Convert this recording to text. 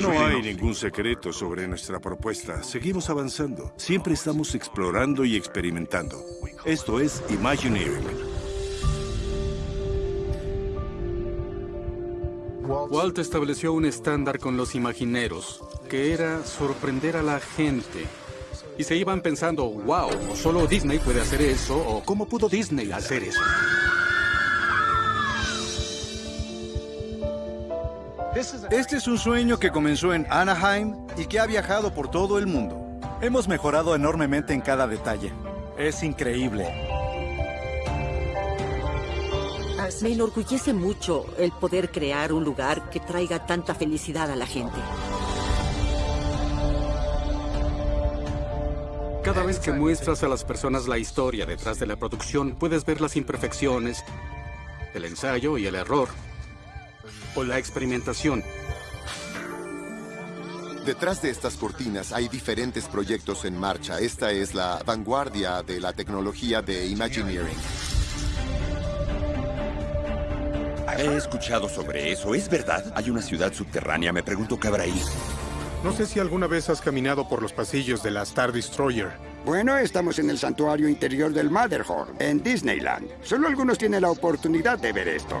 No hay ningún secreto sobre nuestra propuesta. Seguimos avanzando. Siempre estamos explorando y experimentando. Esto es Imagineering. Walt estableció un estándar con los imagineros, que era sorprender a la gente. Y se iban pensando, wow, solo Disney puede hacer eso, o ¿cómo pudo Disney hacer eso? Este es un sueño que comenzó en Anaheim y que ha viajado por todo el mundo. Hemos mejorado enormemente en cada detalle. Es increíble. Me enorgullece mucho el poder crear un lugar que traiga tanta felicidad a la gente. Cada vez que muestras a las personas la historia detrás de la producción, puedes ver las imperfecciones, el ensayo y el error, o la experimentación. Detrás de estas cortinas hay diferentes proyectos en marcha. Esta es la vanguardia de la tecnología de Imagineering. He escuchado sobre eso. ¿Es verdad? Hay una ciudad subterránea. Me pregunto qué habrá ahí. No sé si alguna vez has caminado por los pasillos de la Star Destroyer. Bueno, estamos en el santuario interior del Matterhorn, en Disneyland. Solo algunos tienen la oportunidad de ver esto.